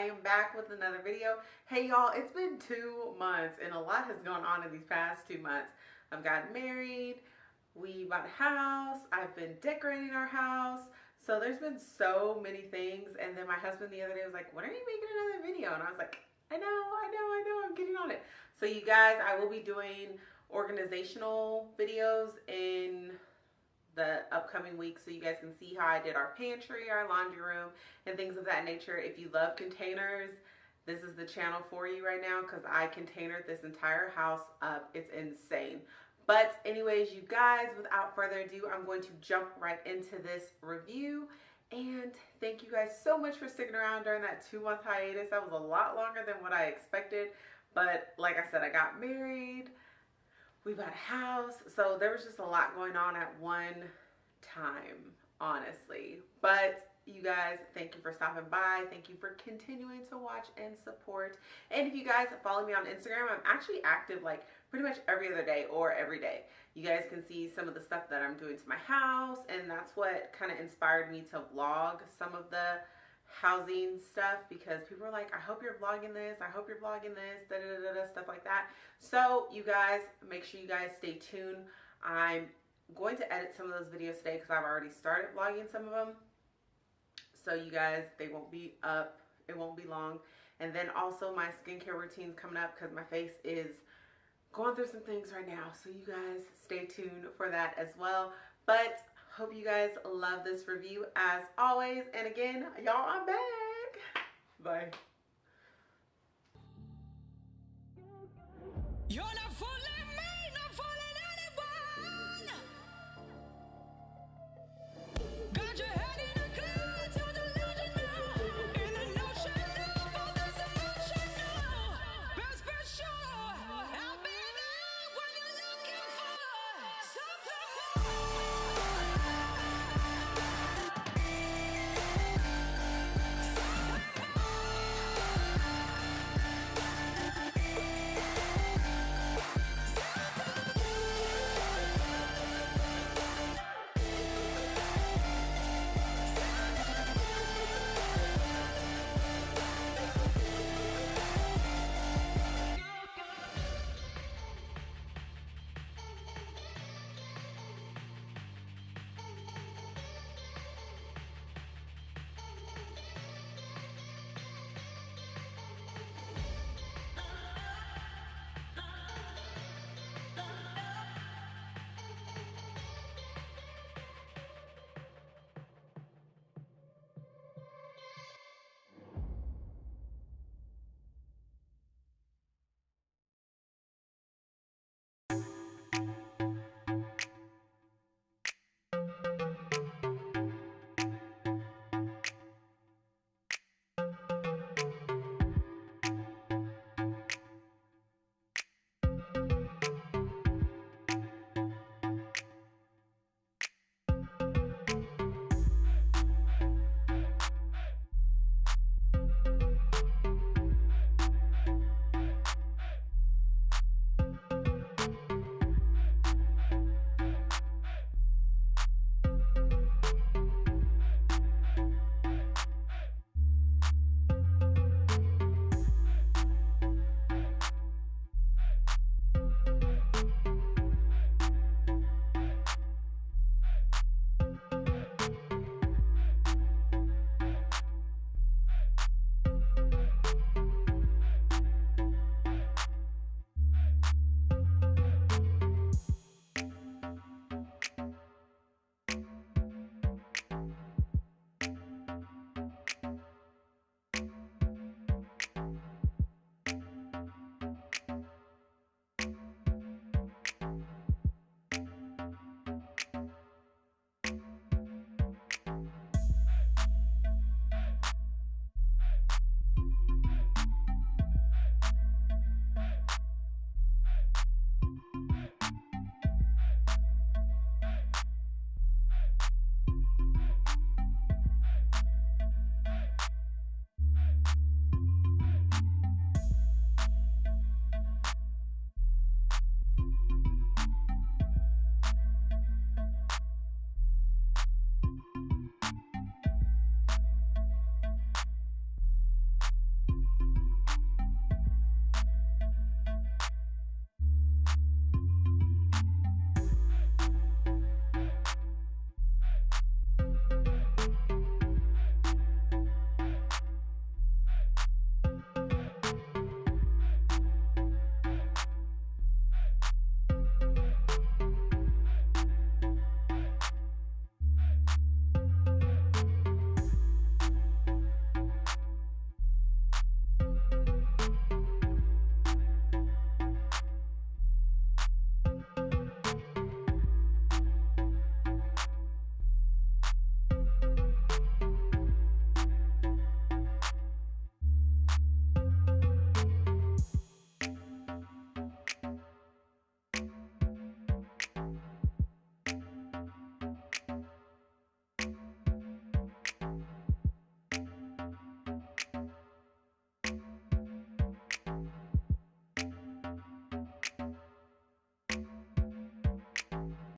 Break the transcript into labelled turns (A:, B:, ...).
A: I am back with another video. Hey y'all, it's been two months and a lot has gone on in these past two months. I've gotten married, we bought a house, I've been decorating our house. So there's been so many things. And then my husband the other day was like, when are you making another video? And I was like, I know, I know, I know, I'm getting on it. So you guys, I will be doing organizational videos in the upcoming weeks so you guys can see how I did our pantry, our laundry room, and things of that nature. If you love containers, this is the channel for you right now because I containered this entire house up. It's insane. But anyways, you guys, without further ado, I'm going to jump right into this review. And thank you guys so much for sticking around during that two month hiatus. That was a lot longer than what I expected. But like I said, I got married we bought a house. So there was just a lot going on at one time, honestly. But you guys, thank you for stopping by. Thank you for continuing to watch and support. And if you guys follow me on Instagram, I'm actually active like pretty much every other day or every day. You guys can see some of the stuff that I'm doing to my house and that's what kind of inspired me to vlog some of the housing stuff because people are like, I hope you're vlogging this. I hope you're vlogging this, da, da, da, da, stuff like that. So you guys, make sure you guys stay tuned. I'm going to edit some of those videos today because I've already started vlogging some of them. So you guys, they won't be up. It won't be long. And then also my skincare routine coming up because my face is going through some things right now. So you guys stay tuned for that as well. But Hope you guys love this review as always. And again, y'all, I'm back. Bye.